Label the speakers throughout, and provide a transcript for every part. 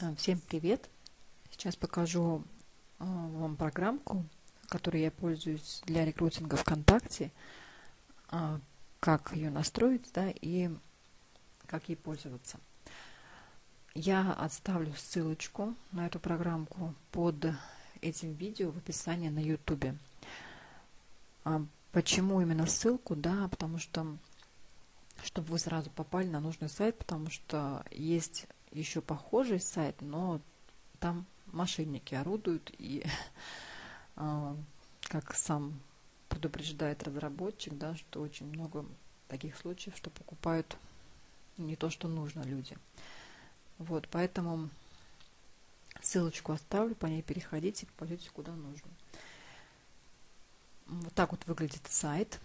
Speaker 1: А, всем привет! Сейчас покажу а, вам программку, которой я пользуюсь для рекрутинга ВКонтакте, а, как ее настроить да, и как ей пользоваться. Я отставлю ссылочку на эту программку под этим видео в описании на YouTube. Почему именно ссылку? Да, потому что чтобы вы сразу попали на нужный сайт, потому что есть еще похожий сайт, но там мошенники орудуют и а, как сам предупреждает разработчик, да, что очень много таких случаев, что покупают не то, что нужно люди. Вот, поэтому ссылочку оставлю, по ней переходите, пойдете куда нужно. Вот так вот выглядит сайт.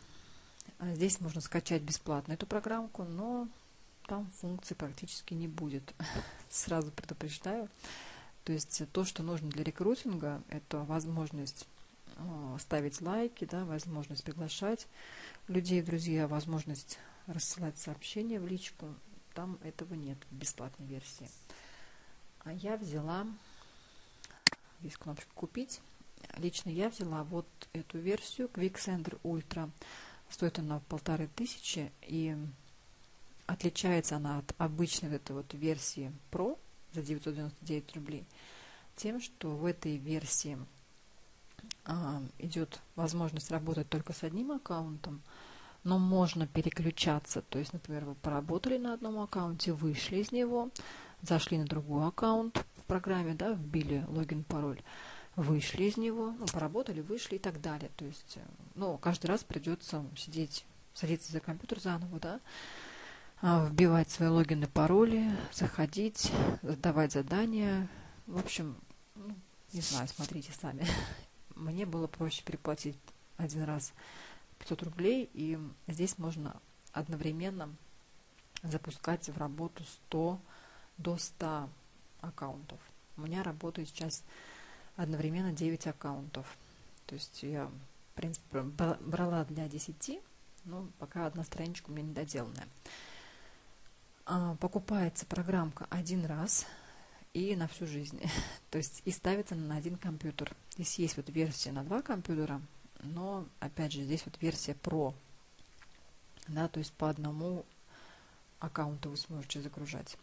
Speaker 1: Здесь можно скачать бесплатно эту программку, но там функций практически не будет. Сразу предупреждаю. То есть то, что нужно для рекрутинга, это возможность э, ставить лайки, да, возможность приглашать людей, друзья, возможность рассылать сообщения в личку. Там этого нет в бесплатной версии. А я взяла, здесь кнопочка «Купить». Лично я взяла вот эту версию Quicksender Ultra. Стоит она полторы тысячи, и Отличается она от обычной вот этой вот версии Pro за 999 рублей тем, что в этой версии а, идет возможность работать только с одним аккаунтом, но можно переключаться. То есть, например, вы поработали на одном аккаунте, вышли из него, зашли на другой аккаунт в программе, да, вбили логин, пароль, вышли из него, ну, поработали, вышли и так далее. То есть, э, ну, каждый раз придется сидеть, садиться за компьютер заново, да, вбивать свои логины, пароли, заходить, задавать задания. В общем, ну, не знаю, смотрите сами. Мне было проще переплатить один раз 500 рублей, и здесь можно одновременно запускать в работу 100 до 100 аккаунтов. У меня работает сейчас одновременно 9 аккаунтов. То есть я, в принципе, брала для 10, но пока одна страничка у меня недоделанная. А, покупается программка один раз и на всю жизнь. то есть и ставится на один компьютер. Здесь есть вот версия на два компьютера, но опять же здесь вот версия Pro. Да, то есть по одному аккаунту вы сможете загружать.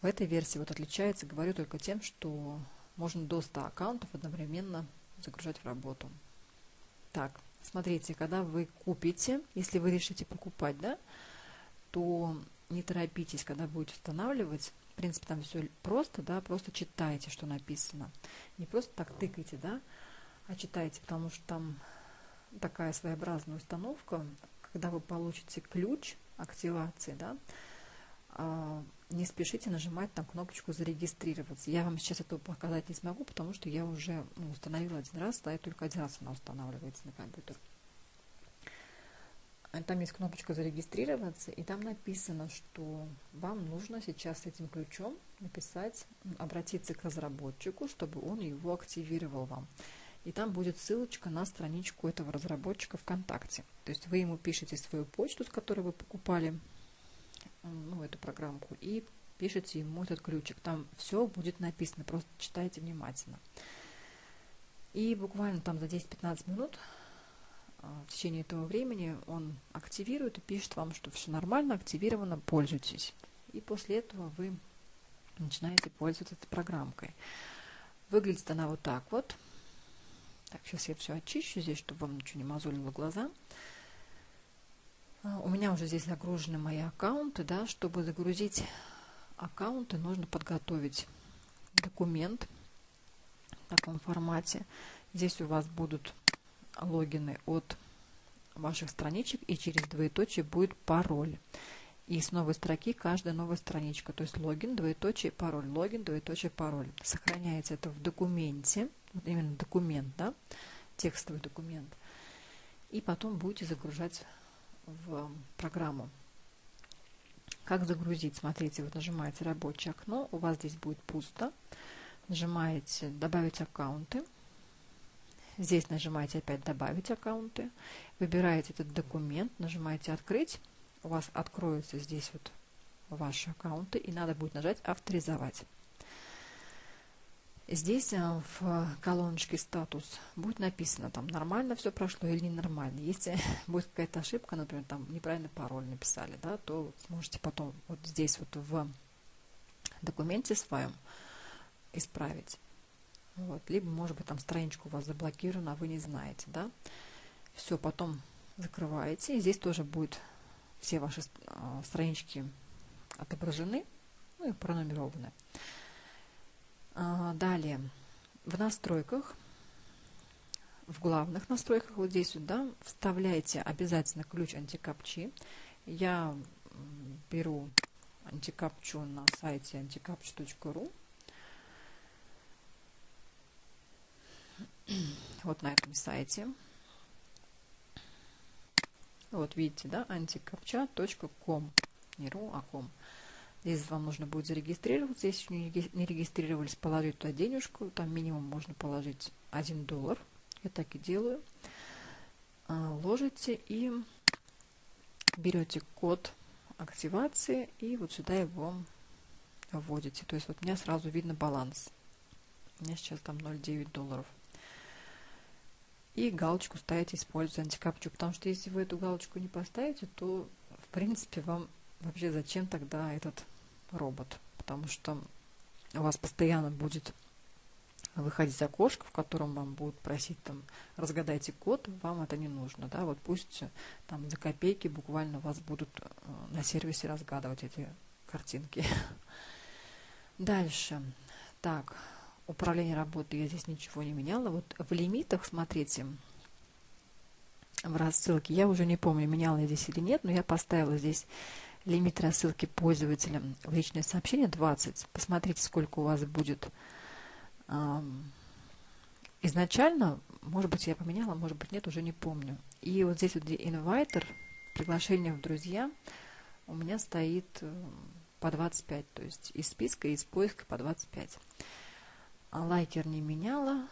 Speaker 1: В этой версии вот отличается, говорю только тем, что можно до 100 аккаунтов одновременно загружать в работу. Так, смотрите, когда вы купите, если вы решите покупать, да, то не торопитесь, когда будете устанавливать. В принципе, там все просто, да, просто читайте, что написано. Не просто так тыкайте, да, а читайте, потому что там такая своеобразная установка, когда вы получите ключ активации, да, а, не спешите нажимать там кнопочку зарегистрироваться. Я вам сейчас этого показать не смогу, потому что я уже ну, установила один раз, да, и только один раз она устанавливается на компьютер. А там есть кнопочка «Зарегистрироваться», и там написано, что вам нужно сейчас с этим ключом написать, обратиться к разработчику, чтобы он его активировал вам. И там будет ссылочка на страничку этого разработчика ВКонтакте. То есть вы ему пишете свою почту, с которой вы покупали ну, эту программку, и пишите ему этот ключик. Там все будет написано, просто читайте внимательно. И буквально там за 10-15 минут в течение этого времени он активирует и пишет вам, что все нормально, активировано, пользуйтесь. И после этого вы начинаете пользоваться этой программкой. Выглядит она вот так вот. Так, сейчас я все очищу здесь, чтобы вам ничего не мозолило глаза. А, у меня уже здесь загружены мои аккаунты, да, чтобы загрузить аккаунты, нужно подготовить документ в таком формате. Здесь у вас будут логины от ваших страничек и через двоеточие будет пароль. И с новой строки каждая новая страничка, то есть логин, двоеточие, пароль, логин, двоеточие, пароль. Сохраняется это в документе, вот именно документ, да, текстовый документ. И потом будете загружать в программу. Как загрузить? Смотрите, вот нажимаете рабочее окно, у вас здесь будет пусто. Нажимаете «Добавить аккаунты». Здесь нажимаете опять «Добавить аккаунты», выбираете этот документ, нажимаете «Открыть», у вас откроется здесь вот ваши аккаунты, и надо будет нажать «Авторизовать». Здесь э, в колоночке «Статус» будет написано, там нормально все прошло или ненормально. Если будет какая-то ошибка, например, там неправильный пароль написали, да, то сможете потом вот здесь вот в документе своем исправить. Вот. Либо, может быть, там страничка у вас заблокирована, а вы не знаете, да. Все, потом закрываете. И здесь тоже будет все ваши э, странички отображены, ну и пронумерованы. А, далее, в настройках, в главных настройках, вот здесь вот, да, вставляете обязательно ключ антикапчи. Я беру антикапчу на сайте anticaptcha.ru. Вот на этом сайте. Вот видите, да, anticaptcha.com. Не ру, а ком. Здесь вам нужно будет зарегистрироваться. Если не регистрировались, положить туда денежку. Там минимум можно положить 1 доллар. Я так и делаю. А, ложите и берете код активации и вот сюда его вводите. То есть вот у меня сразу видно баланс. У меня сейчас там 0,9 долларов. И галочку ставите «Используйте антикапчу», потому что если вы эту галочку не поставите, то в принципе вам вообще зачем тогда этот робот, потому что у вас постоянно будет выходить окошко, в котором вам будут просить там разгадайте код, вам это не нужно, да, вот пусть там за копейки буквально вас будут э, на сервисе разгадывать эти картинки. Дальше. Так, управление работы я здесь ничего не меняла. Вот в лимитах, смотрите, в рассылке, я уже не помню, меняла я здесь или нет, но я поставила здесь лимит рассылки пользователям в личное сообщение 20. Посмотрите, сколько у вас будет изначально, может быть, я поменяла, может быть, нет, уже не помню. И вот здесь вот инвайтер, приглашение в друзья, у меня стоит э, по 25, то есть из списка, из поиска по 25. А лайкер не меняла,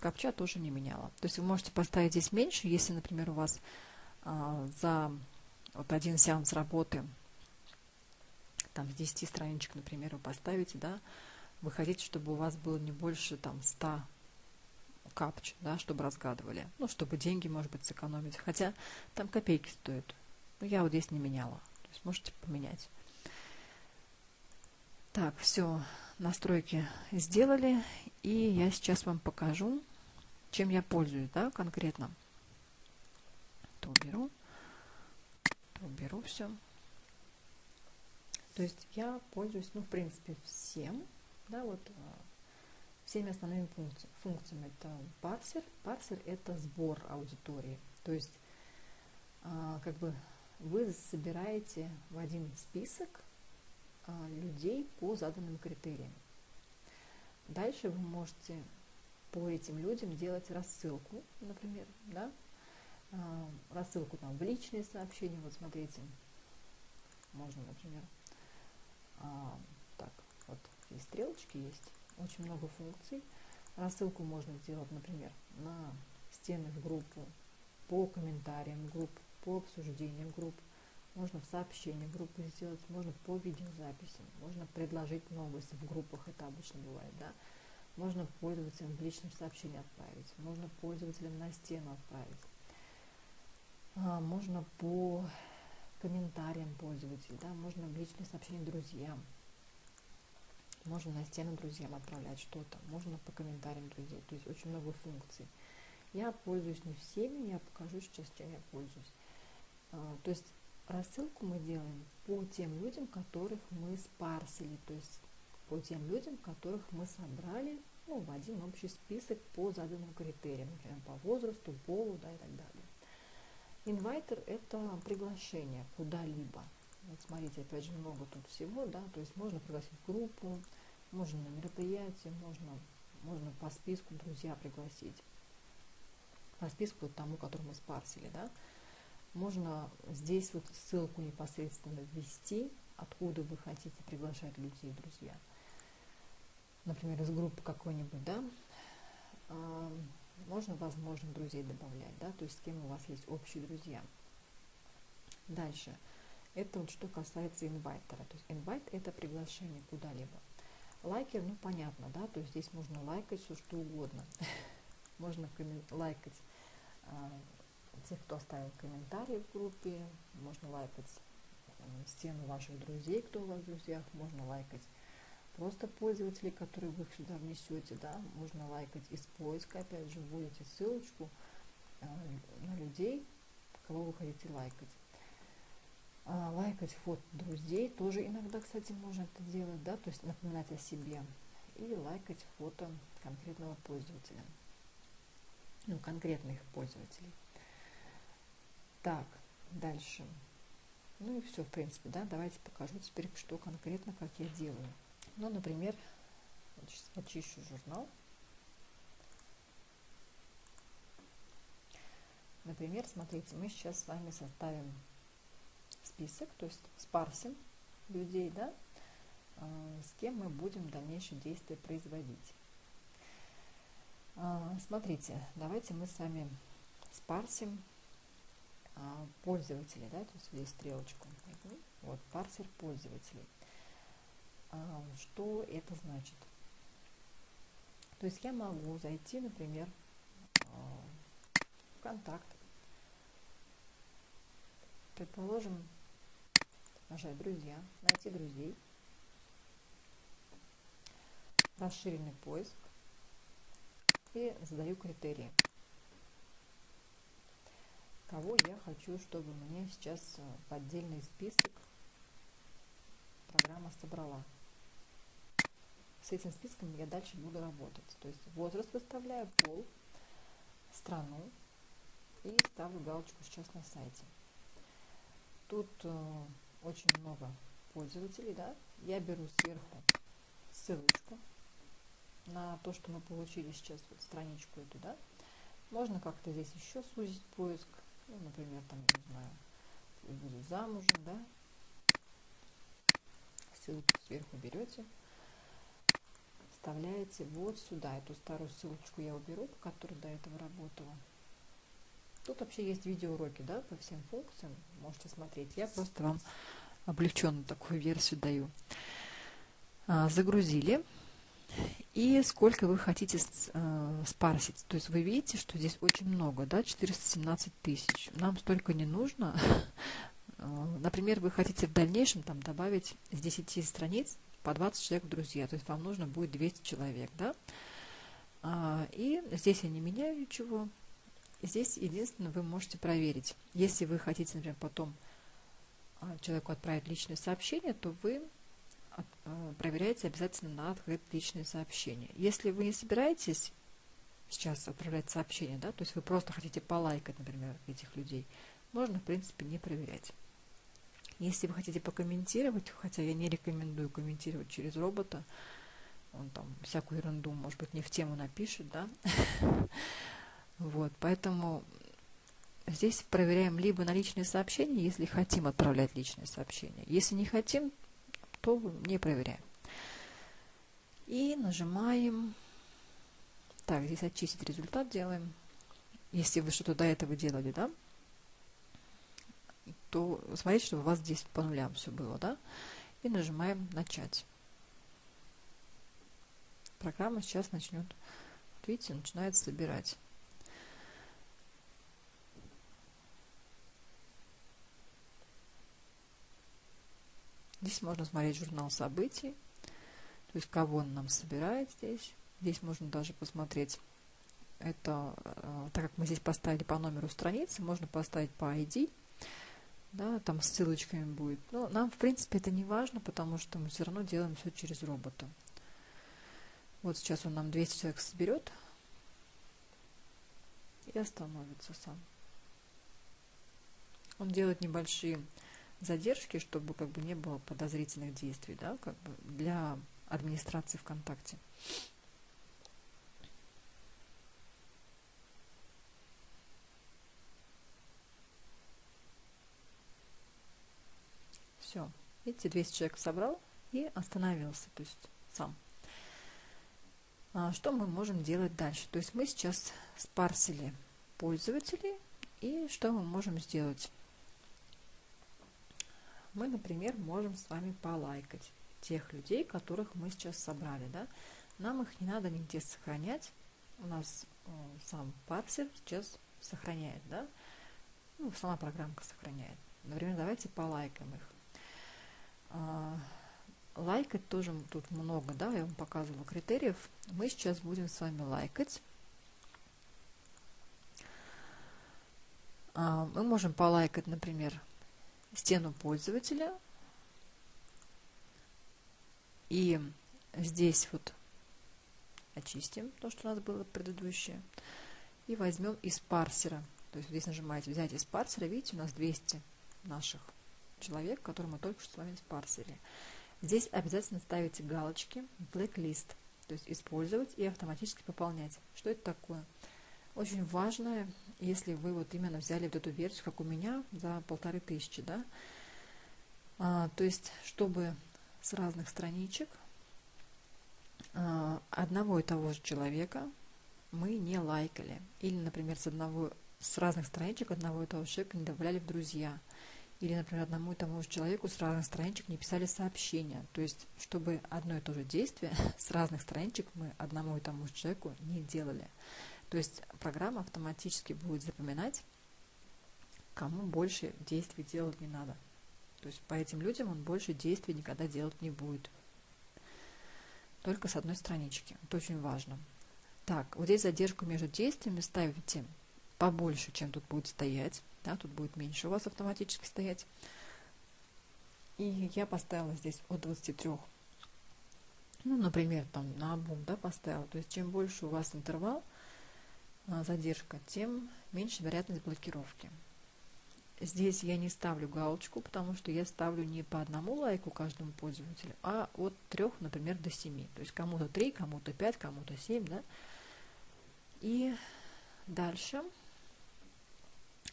Speaker 1: капча тоже не меняла. То есть вы можете поставить здесь меньше, если, например, у вас а, за вот один сеанс работы, там с 10 страничек, например, вы поставите, да, вы хотите, чтобы у вас было не больше там 100 капч, да, чтобы разгадывали, ну, чтобы деньги, может быть, сэкономить, хотя там копейки стоят, но я вот здесь не меняла, то есть можете поменять. Так, все, настройки сделали, и я сейчас вам покажу, чем я пользуюсь, да, конкретно. То уберу уберу все. То есть я пользуюсь, ну, в принципе, всем, да, вот а, всеми основными функци функциями. Это парсер. Парсер – это сбор аудитории. То есть, а, как бы вы собираете в один список людей по заданным критериям. Дальше вы можете по этим людям делать рассылку, например, да, а, рассылку там в личные сообщения. Вот смотрите, можно, например, а, так, вот здесь стрелочки есть, очень много функций. Рассылку можно сделать, например, на стены в группу, по комментариям групп, по обсуждениям групп, можно в сообщении группы сделать, можно по видеозаписям, можно предложить новости в группах, это обычно бывает, да. Можно пользователям в личном сообщении отправить, можно пользователям на стену отправить. А, можно по комментариям пользователей, да, можно в личные сообщения друзьям, можно на стену друзьям отправлять что-то, можно по комментариям друзей, то есть очень много функций. Я пользуюсь не всеми, я покажу сейчас, чем я пользуюсь. А, то есть рассылку мы делаем по тем людям, которых мы спарсили, то есть по тем людям, которых мы собрали ну, в один общий список по заданным критериям, например, по возрасту, полу да, и так далее. Инвайтер – это приглашение куда-либо. Вот смотрите, опять же, много тут всего, да, то есть можно пригласить группу, можно на мероприятие, можно, можно по списку друзья пригласить, по списку тому, который мы спарсили, да. Можно здесь вот ссылку непосредственно ввести, откуда вы хотите приглашать людей, друзья. Например, из группы какой-нибудь, да, можно, возможно, друзей добавлять, да, то есть с кем у вас есть общие друзья. Дальше. Это вот что касается инвайтера. То есть инвайт это приглашение куда-либо. Лайкер, ну понятно, да, то есть здесь можно лайкать все что угодно. Можно лайкать а, тех, кто оставил комментарии в группе, можно лайкать стену ваших друзей, кто у вас в друзьях, можно лайкать просто пользователей, которые вы сюда внесете, да, можно лайкать из поиска, опять же, вводите ссылочку э, на людей, кого вы хотите лайкать. А, лайкать фото друзей тоже иногда, кстати, можно это делать, да, то есть напоминать о себе. И лайкать фото конкретного пользователя, ну, конкретных пользователей. Так, дальше. Ну и все, в принципе, да, давайте покажу теперь, что конкретно, как я делаю. Ну, например, сейчас очищу журнал. Например, смотрите, мы сейчас с вами составим список, то есть спарсим людей, да, а, с кем мы будем дальнейшие действия производить. А, смотрите, давайте мы с вами спарсим пользователей, да, то есть здесь стрелочку. Вот, парсер пользователей. Что это значит? То есть я могу зайти, например, в контакт, предположим, нажать «Друзья», найти друзей, расширенный поиск и задаю критерии. Кого я хочу, чтобы мне сейчас в отдельный список программа собрала. С этим списком я дальше буду работать. То есть возраст выставляю, пол, страну и ставлю галочку сейчас на сайте. Тут э, очень много пользователей, да, я беру сверху ссылочку на то, что мы получили сейчас, вот страничку эту, да. Можно как-то здесь еще сузить поиск, ну, например, там, не знаю, буду замужем, да. Ссылку сверху берете, вставляете вот сюда. Эту старую ссылочку я уберу, по которой до этого работала. Тут вообще есть видеоуроки, да, по всем функциям. Можете смотреть. Я просто вам облегченную такую версию даю. А, загрузили. И сколько вы хотите э, спарсить. То есть вы видите, что здесь очень много, да, 417 тысяч. Нам столько не нужно. Например, вы хотите в дальнейшем там добавить с 10 страниц по 20 человек в друзья. То есть вам нужно будет 200 человек, да. А, и здесь я не меняю ничего. Здесь единственное, вы можете проверить. Если вы хотите, например, потом а, человеку отправить личное сообщение, то вы а, проверяете обязательно на открыть личные сообщения. Если вы не собираетесь сейчас отправлять сообщение, да, то есть вы просто хотите полайкать, например, этих людей, можно, в принципе, не проверять. Если вы хотите покомментировать, хотя я не рекомендую комментировать через робота, он там всякую ерунду, может быть, не в тему напишет, да, Вот, поэтому здесь проверяем либо на личные сообщения, если хотим отправлять личные сообщения. Если не хотим, то не проверяем. И нажимаем. Так, здесь очистить результат делаем. Если вы что-то до этого делали, да, то смотрите, чтобы у вас здесь по нулям все было, да. И нажимаем начать. Программа сейчас начнет, видите, начинает собирать. Здесь можно смотреть журнал событий, то есть кого он нам собирает здесь. Здесь можно даже посмотреть это, э, так как мы здесь поставили по номеру страницы, можно поставить по ID, да, там с ссылочками будет. Но нам, в принципе, это не важно, потому что мы все равно делаем все через робота. Вот сейчас он нам 200 человек соберет и остановится сам. Он делает небольшие задержки, чтобы как бы не было подозрительных действий, да, как бы для администрации ВКонтакте. Все. Видите, 200 человек собрал и остановился, то есть сам. А что мы можем делать дальше? То есть мы сейчас спарсили пользователей, и что мы можем сделать? Мы, например, можем с вами полайкать тех людей, которых мы сейчас собрали, да. Нам их не надо нигде сохранять. У нас э, сам парсер сейчас сохраняет, да. Ну, сама программка сохраняет. Например, давайте полайкаем их. А, лайкать тоже тут много, да, я вам показывала критериев. Мы сейчас будем с вами лайкать. А, мы можем полайкать, например, стену пользователя. И здесь вот очистим то, что у нас было предыдущее. И возьмем из парсера. То есть здесь нажимаете «Взять из парсера». Видите, у нас 200 наших человек, которые мы только что с вами спарсили. Здесь обязательно ставите галочки Blacklist, то есть использовать и автоматически пополнять. Что это такое? Очень важно, если вы вот именно взяли вот эту версию, как у меня, за полторы тысячи, да, а, то есть, чтобы с разных страничек а, одного и того же человека мы не лайкали. Или, например, с, одного, с разных страничек одного и того же человека не добавляли в друзья – или, например, одному и тому же человеку с разных страничек не писали сообщения. То есть, чтобы одно и то же действие с разных страничек мы одному и тому же человеку не делали. То есть программа автоматически будет запоминать, кому больше действий делать не надо. То есть по этим людям он больше действий никогда делать не будет. Только с одной странички. Это очень важно. Так, вот здесь задержку между действиями ставите побольше, чем тут будет стоять да, тут будет меньше у вас автоматически стоять. И я поставила здесь от 23, ну, например, там на обум, да, поставила. То есть, чем больше у вас интервал, задержка, тем меньше вероятность блокировки. Здесь я не ставлю галочку, потому что я ставлю не по одному лайку каждому пользователю, а от 3, например, до 7. То есть кому-то 3, кому-то 5, кому-то 7, да. И дальше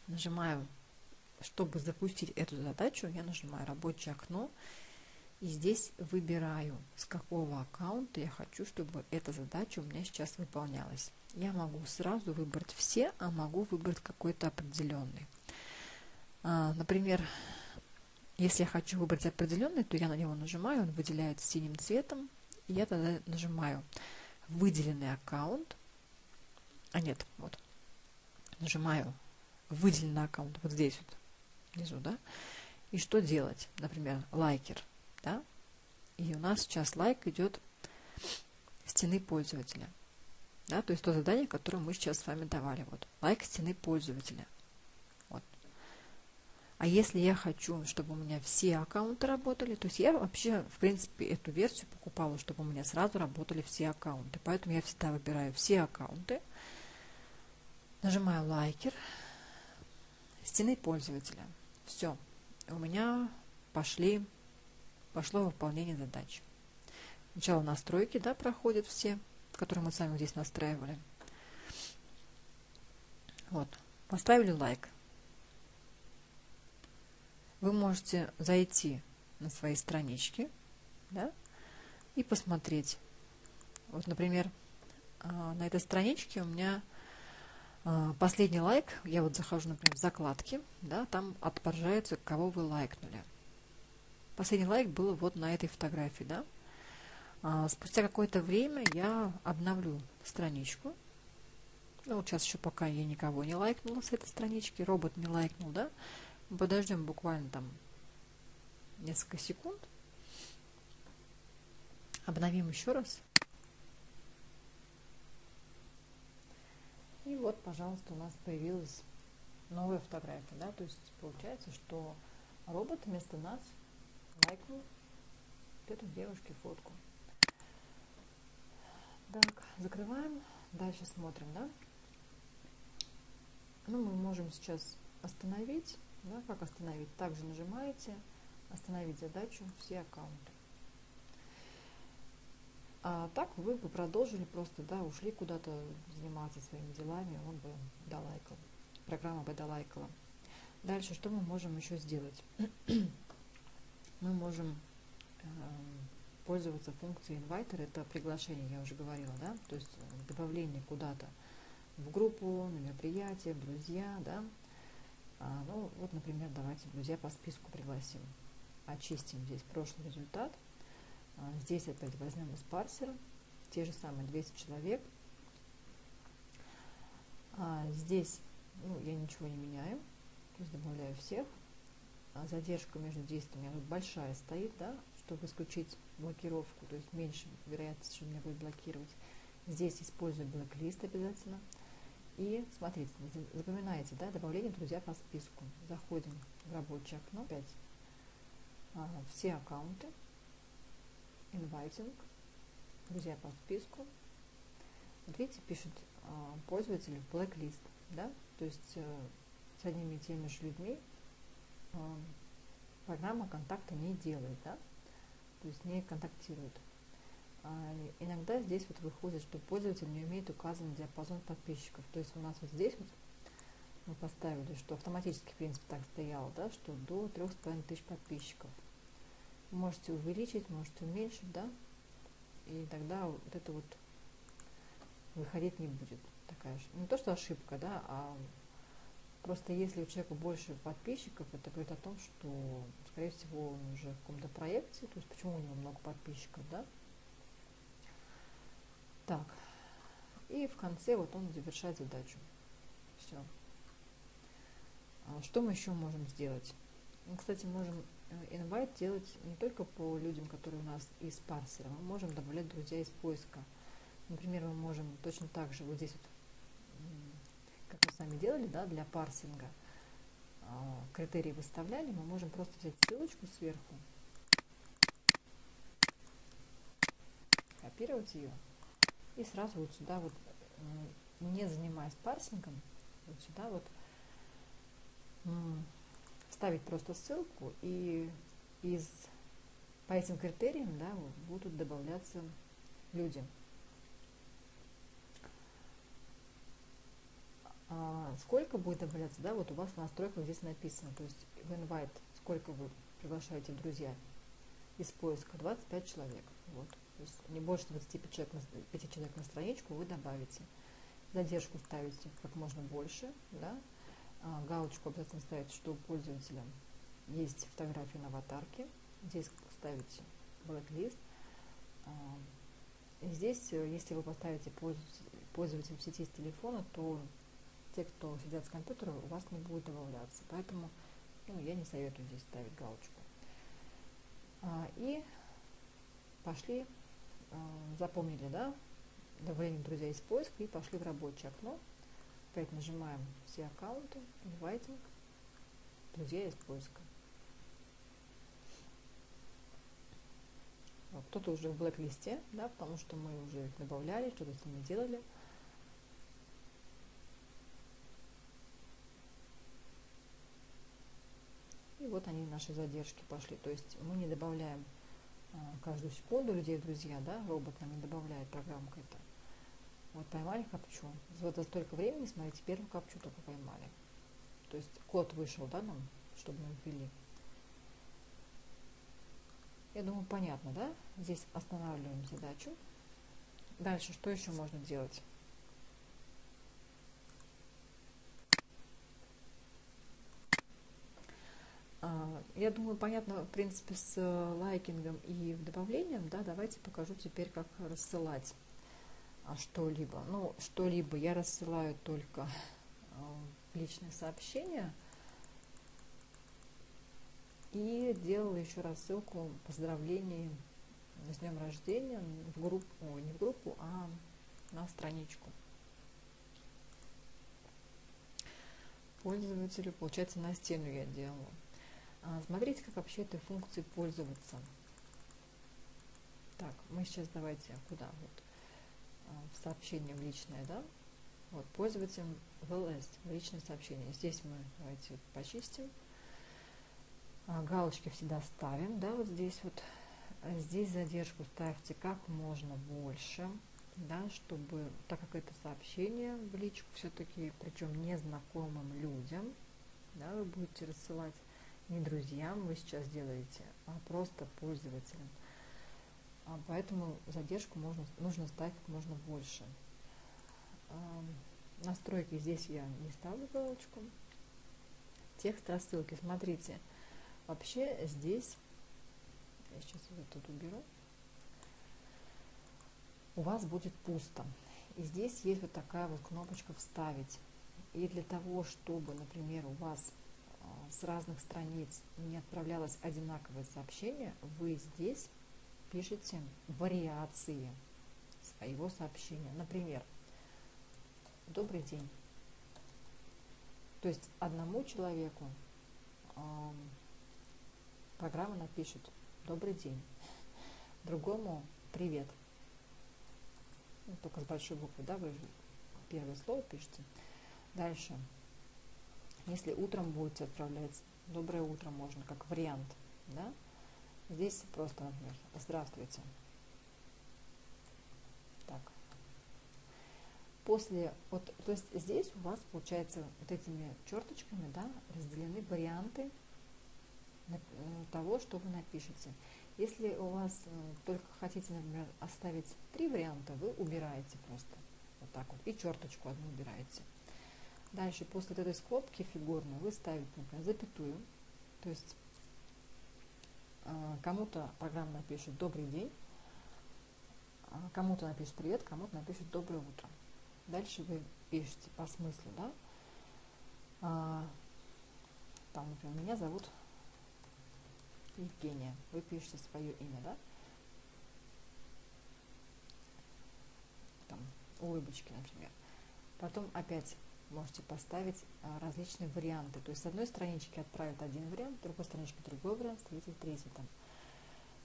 Speaker 1: нажимаю, чтобы запустить эту задачу, я нажимаю рабочее окно и здесь выбираю, с какого аккаунта я хочу, чтобы эта задача у меня сейчас выполнялась. Я могу сразу выбрать все, а могу выбрать какой-то определенный. А, например, если я хочу выбрать определенный, то я на него нажимаю, он выделяется синим цветом, и я тогда нажимаю выделенный аккаунт, а нет, вот, нажимаю выделенный аккаунт вот здесь вот внизу, да, и что делать, например, лайкер, да, и у нас сейчас лайк идет стены пользователя, да, то есть то задание, которое мы сейчас с вами давали, вот, лайк стены пользователя, вот. А если я хочу, чтобы у меня все аккаунты работали, то есть я вообще, в принципе, эту версию покупала, чтобы у меня сразу работали все аккаунты, поэтому я всегда выбираю все аккаунты, нажимаю лайкер, стены пользователя. Все. У меня пошли, пошло выполнение задач. Сначала настройки да, проходят все, которые мы с вами здесь настраивали. Вот. Поставили лайк. Вы можете зайти на свои странички да, и посмотреть. Вот, например, а, на этой страничке у меня а, последний лайк, я вот захожу, например, в закладки, да, там отображается, кого вы лайкнули. Последний лайк был вот на этой фотографии, да. А, спустя какое-то время я обновлю страничку. Ну, вот сейчас еще пока я никого не лайкнула с этой странички, робот не лайкнул, да. Подождем буквально там несколько секунд. Обновим еще раз. И вот, пожалуйста, у нас появилась новая фотография, да, то есть получается, что робот вместо нас лайкнул эту девушке фотку. Так, закрываем, дальше смотрим, да. Ну, мы можем сейчас остановить, да, как остановить? Также нажимаете остановить задачу все аккаунты. А так вы бы продолжили просто, да, ушли куда-то заниматься своими делами, он бы долайкал, программа бы долайкала. Дальше, что мы можем еще сделать? мы можем э, пользоваться функцией инвайтер, это приглашение, я уже говорила, да, то есть добавление куда-то в группу, на мероприятие, друзья, да. А, ну, вот, например, давайте друзья по списку пригласим. очистим здесь прошлый результат. А, здесь опять возьмем из парсера те же самые 200 человек. А здесь ну, я ничего не меняю, то есть добавляю всех. А задержка между действиями тут большая стоит, да, чтобы исключить блокировку, то есть меньше вероятность, что меня будет блокировать. Здесь использую блэк-лист обязательно. И смотрите, запоминайте, да, добавление друзья по списку. Заходим в рабочее окно, опять а, все аккаунты, inviting, друзья по списку. Вот видите, пишет а, пользователь в blacklist, да, то есть а, с одними и теми же людьми а, программа контакта не делает, да, то есть не контактирует. А, иногда здесь вот выходит, что пользователь не умеет указан диапазон подписчиков. То есть у нас вот здесь вот мы поставили, что автоматически, в принципе, так стояло, да, что до 3,5 тысяч подписчиков. Можете увеличить, можете уменьшить, да, и тогда вот это вот выходить не будет. Такая же, не то, что ошибка, да, а просто если у человека больше подписчиков, это говорит о том, что, скорее всего, он уже в каком-то проекте, то есть почему у него много подписчиков, да, так, и в конце вот он завершает задачу. Все. А что мы еще можем сделать? Мы, кстати, можем э, invite делать не только по людям, которые у нас из парсера, мы можем добавлять друзья из поиска. Например, мы можем точно так же вот здесь вот, сами делали, да, для парсинга, а, критерии выставляли, мы можем просто взять ссылочку сверху, копировать ее и сразу вот сюда вот, не занимаясь парсингом, вот сюда вот ставить просто ссылку и из по этим критериям да, будут добавляться люди. Сколько будет добавляться, да, вот у вас в настройках здесь написано, то есть в invite, сколько вы приглашаете друзья из поиска, 25 человек, вот. То есть не больше 25 человек, 5 человек на страничку вы добавите. Задержку ставите как можно больше, да? а, галочку обязательно ставите, что у пользователя есть фотография на аватарке. Здесь ставите blacklist. А, здесь, э, если вы поставите пользователь в сети с телефона, то те, кто сидят с компьютера, у вас не будет добавляться. Поэтому ну, я не советую здесь ставить галочку. А, и пошли Э, запомнили, да, добавление друзей из поиска и пошли в рабочее окно. Опять нажимаем все аккаунты, inviting, друзья из поиска. Кто-то уже в блэк-листе, да, потому что мы уже их добавляли, что-то с ними делали. Вот они, наши задержки пошли. То есть мы не добавляем а, каждую секунду людей друзья, да, робот нам не добавляет программка это. Вот поймали капчу. Вот за столько времени, смотрите, первую капчу только поймали. То есть код вышел, да, нам, чтобы мы ввели. Я думаю, понятно, да? Здесь останавливаем задачу. Дальше, что еще можно делать? А, я думаю, понятно, в принципе, с э, лайкингом и добавлением, да, давайте покажу теперь, как рассылать а, что-либо. Ну, что-либо я рассылаю только а, в личные сообщения и делала еще рассылку поздравлений с днем рождения в группу, не в группу, а на страничку. Пользователю, получается, на стену я делала. А, смотрите, как вообще этой функцией пользоваться. Так, мы сейчас давайте куда? Вот, а, в сообщение в личное, да? Вот, пользователь в LS, в личное сообщение. Здесь мы давайте почистим. А, галочки всегда ставим, да, вот здесь вот. Здесь задержку ставьте как можно больше, да, чтобы, так как это сообщение в личку все-таки, причем незнакомым людям, да, вы будете рассылать, не друзьям вы сейчас делаете, а просто пользователям. А поэтому задержку можно, нужно ставить как можно больше. Настройки здесь я не ставлю галочку. Текст рассылки. Смотрите, вообще здесь Я сейчас вот тут уберу. У вас будет пусто. И здесь есть вот такая вот кнопочка «Вставить». И для того, чтобы, например, у вас с разных страниц не отправлялось одинаковое сообщение, вы здесь пишете вариации своего сообщения. Например, «Добрый день». То есть одному человеку э, программа напишет «Добрый день», другому «Привет». Ну, только с большой буквы, да, вы первое слово пишете. Дальше. Если утром будете отправлять «Доброе утро» можно, как вариант, да, здесь просто, например, «Здравствуйте». Так. После, вот, то есть здесь у вас, получается, вот этими черточками, да, разделены варианты того, что вы напишете. Если у вас э, только хотите, например, оставить три варианта, вы убираете просто вот так вот и черточку одну убираете. Дальше после этой скобки фигурной вы ставите, например, запятую, то есть э, кому-то программа напишет «Добрый день», а кому-то напишет «Привет», кому-то напишет «Доброе утро». Дальше вы пишете по смыслу, да, а, там, например, меня зовут Евгения. Вы пишете свое имя, да? Там, улыбочки, например. Потом опять можете поставить а, различные варианты. То есть с одной странички отправят один вариант, с другой странички другой вариант, с третьей третий там.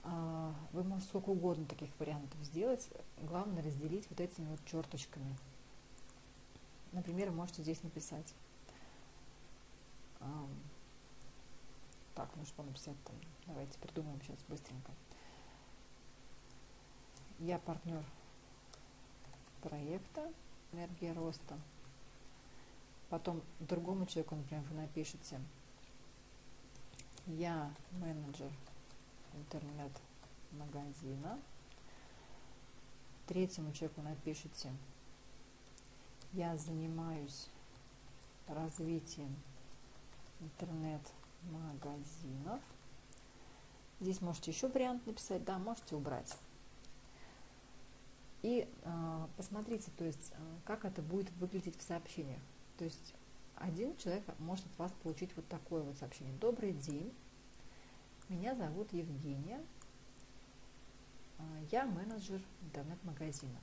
Speaker 1: А, вы можете сколько угодно таких вариантов сделать. Главное разделить вот этими вот черточками. Например, можете здесь написать. Так, ну что написать там? Давайте придумаем сейчас быстренько. Я партнер проекта «Энергия роста». Потом другому человеку, например, вы напишете «Я менеджер интернет-магазина». Третьему человеку напишите «Я занимаюсь развитием интернет-магазинов». Здесь можете еще вариант написать, да, можете убрать. И э, посмотрите, то есть, э, как это будет выглядеть в сообщениях. То есть один человек может от вас получить вот такое вот сообщение. Добрый день, меня зовут Евгения, э, я менеджер интернет-магазина.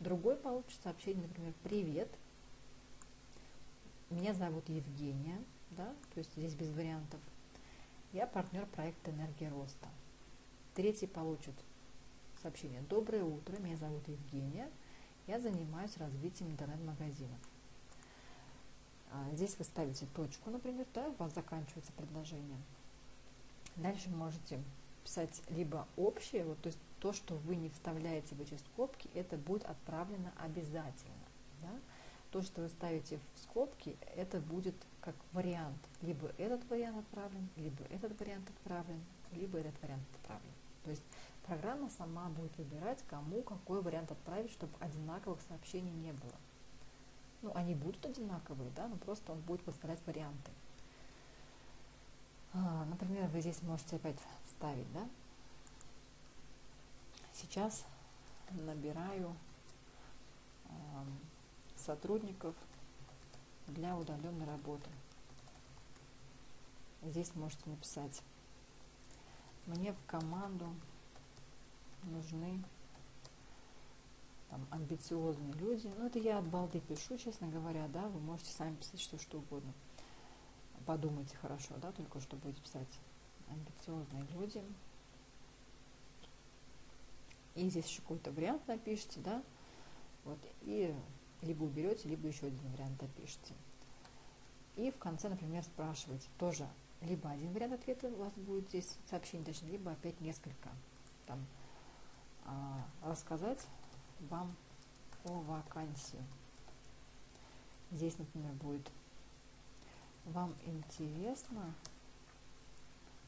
Speaker 1: Другой получит сообщение, например, привет, меня зовут Евгения, да, то есть здесь без вариантов. Я партнер проекта «Энергия роста». Третий получит сообщение «Доброе утро, меня зовут Евгения, я занимаюсь развитием интернет-магазинов». А, здесь вы ставите точку, например, да, у вас заканчивается предложение. Дальше можете писать либо общее, вот, то есть то, что вы не вставляете в эти скобки, это будет отправлено обязательно. Да? То, что вы ставите в скобки, это будет как вариант. Либо этот вариант отправлен, либо этот вариант отправлен, либо этот вариант отправлен. То есть программа сама будет выбирать, кому какой вариант отправить, чтобы одинаковых сообщений не было. Ну, они будут одинаковые, да, но просто он будет выставлять варианты. А, например, вы здесь можете опять вставить, да. Сейчас набираю э, сотрудников для удаленной работы. Здесь можете написать мне в команду нужны там, амбициозные люди. Ну, это я от балды пишу, честно говоря, да, вы можете сами писать что, что угодно. Подумайте хорошо, да, только что будете писать амбициозные люди. И здесь еще какой-то вариант напишите, да, вот, и либо уберете, либо еще один вариант напишите. И в конце, например, спрашиваете тоже либо один вариант ответа у вас будет здесь сообщение, точнее, либо опять несколько. Там, а, рассказать вам о вакансии. Здесь, например, будет вам интересно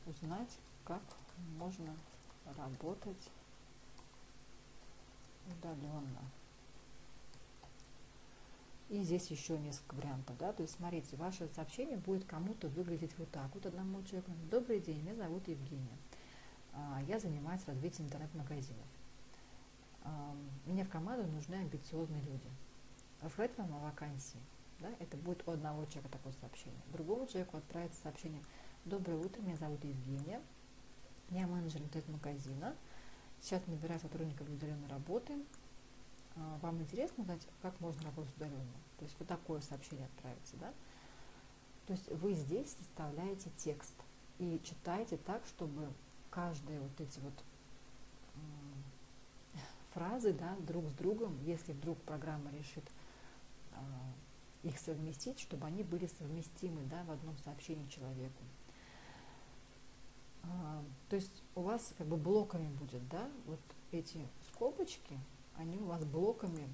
Speaker 1: узнать, как можно работать удаленно. И здесь еще несколько вариантов, да, то есть смотрите, ваше сообщение будет кому-то выглядеть вот так вот одному человеку. Добрый день, меня зовут Евгения. а, я занимаюсь развитием интернет-магазинов. Мне в команду нужны амбициозные люди. Рассказать вам о вакансии. Да? Это будет у одного человека такое сообщение. Другому человеку отправится сообщение. Доброе утро, меня зовут Евгения. Я менеджер интернет-магазина. Сейчас набираю сотрудников удаленной работы. А, вам интересно знать, как можно работать удаленно? То есть вот такое сообщение отправится, да? То есть вы здесь составляете текст и читаете так, чтобы каждые вот эти вот фразы, да, друг с другом, если вдруг программа решит э, их совместить, чтобы они были совместимы, да, в одном сообщении человеку. А, то есть у вас как бы блоками будет, да, вот эти скобочки, они у вас блоками.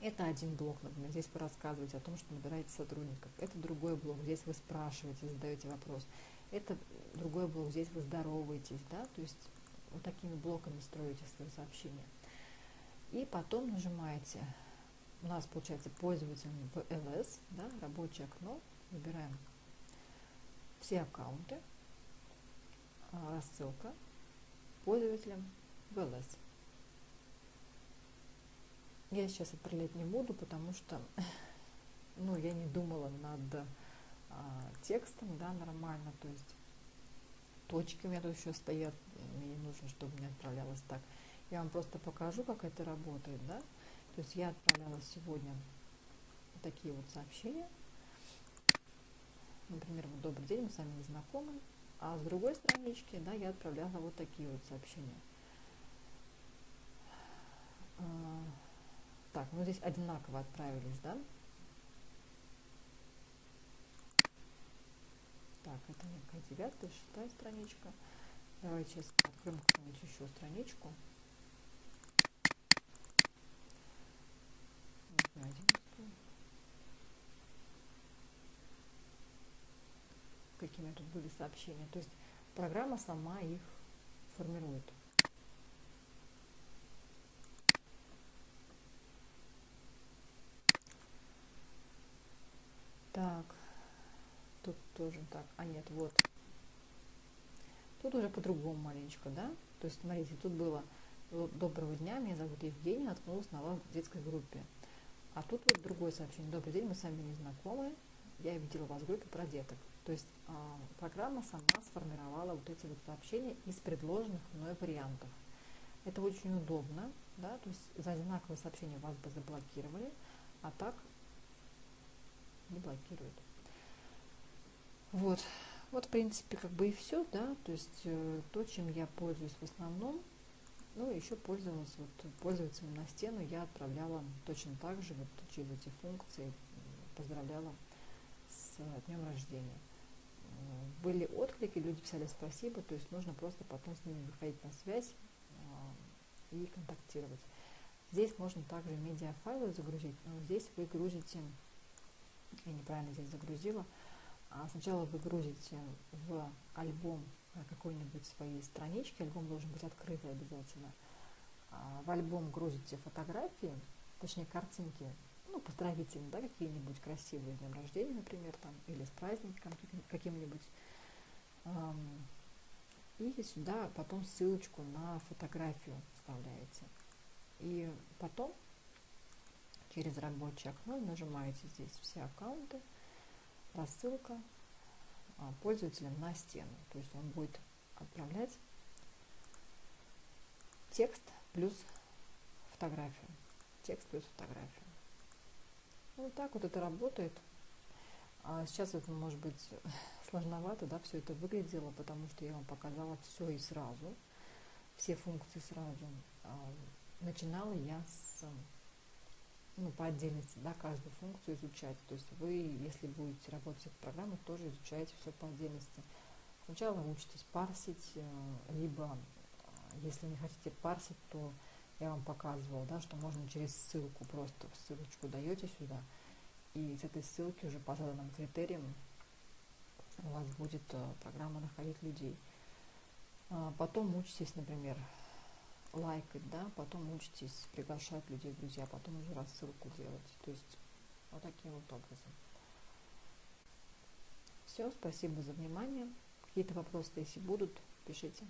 Speaker 1: Это один блок, например, здесь вы рассказываете о том, что набираете сотрудников. Это другой блок, здесь вы спрашиваете, задаете вопрос. Это другой блок, здесь вы здороваетесь, да, то есть вот такими блоками строите свои сообщения. И потом нажимаете, у нас получается пользователь в LS, да, рабочее окно, выбираем все аккаунты, а, рассылка пользователям в LS. Я сейчас отправлять не буду, потому что ну, я не думала над а, текстом, да, нормально, то есть точки у меня тут еще стоят, мне не нужно, чтобы мне отправлялось так. Я вам просто покажу, как это работает, да. То есть я отправляла сегодня такие вот сообщения. Например, вот добрый день, мы с вами не знакомы. А с другой странички, да, я отправляла вот такие вот сообщения. А, так, ну здесь одинаково отправились, да? Так, это некая девятая, шестая страничка. Давайте сейчас откроем какую-нибудь еще страничку. Какими тут были сообщения. То есть программа сама их формирует. Так, тут тоже так, а нет, вот. Тут уже по-другому маленечко, да? То есть, смотрите, тут было «Доброго дня, меня зовут Евгения, наткнулась на вас в детской группе». А тут вот другое сообщение «Добрый день, мы с вами не знакомы, я видела вас в группе про деток». То есть а, программа сама сформировала вот эти вот сообщения из предложенных мной вариантов. Это очень удобно, да, то есть за одинаковое сообщение вас бы заблокировали, а так не блокируют. Вот, вот в принципе как бы и все, да, то есть э, то, чем я пользуюсь в основном, ну еще пользовалась вот пользователям на стену, я отправляла точно так же вот через эти функции, поздравляла с днем рождения. Были отклики, люди писали спасибо, то есть нужно просто потом с ними выходить на связь э, и контактировать. Здесь можно также медиафайлы загрузить, но здесь вы грузите я неправильно здесь загрузила. А сначала вы грузите в альбом какой-нибудь своей странички, альбом должен быть открытый обязательно. А в альбом грузите фотографии, точнее картинки, ну, поздравительные, да, какие-нибудь красивые с днем рождения, например, там, или с праздником каким-нибудь. И сюда потом ссылочку на фотографию вставляете. И потом через рабочее окно нажимаете здесь все аккаунты, рассылка а, пользователям на стену. То есть он будет отправлять текст плюс фотографию. Текст плюс фотографию. Ну, вот так вот это работает. А сейчас это может быть сложновато, да, все это выглядело, потому что я вам показала все и сразу, все функции сразу. А, начинала я с ну, по отдельности, да, каждую функцию изучать. То есть вы, если будете работать с этой программой, тоже изучаете все по отдельности. Сначала учитесь парсить, э, либо, э, если не хотите парсить, то я вам показывала, да, что можно через ссылку, просто ссылочку даете сюда, и с этой ссылки уже по заданным критериям у вас будет э, программа находить людей. А потом учитесь, например, лайкать, да, потом учитесь приглашать людей в друзья, потом уже рассылку делать. То есть вот таким вот образом. Все, спасибо за внимание. Какие-то вопросы, если будут, пишите.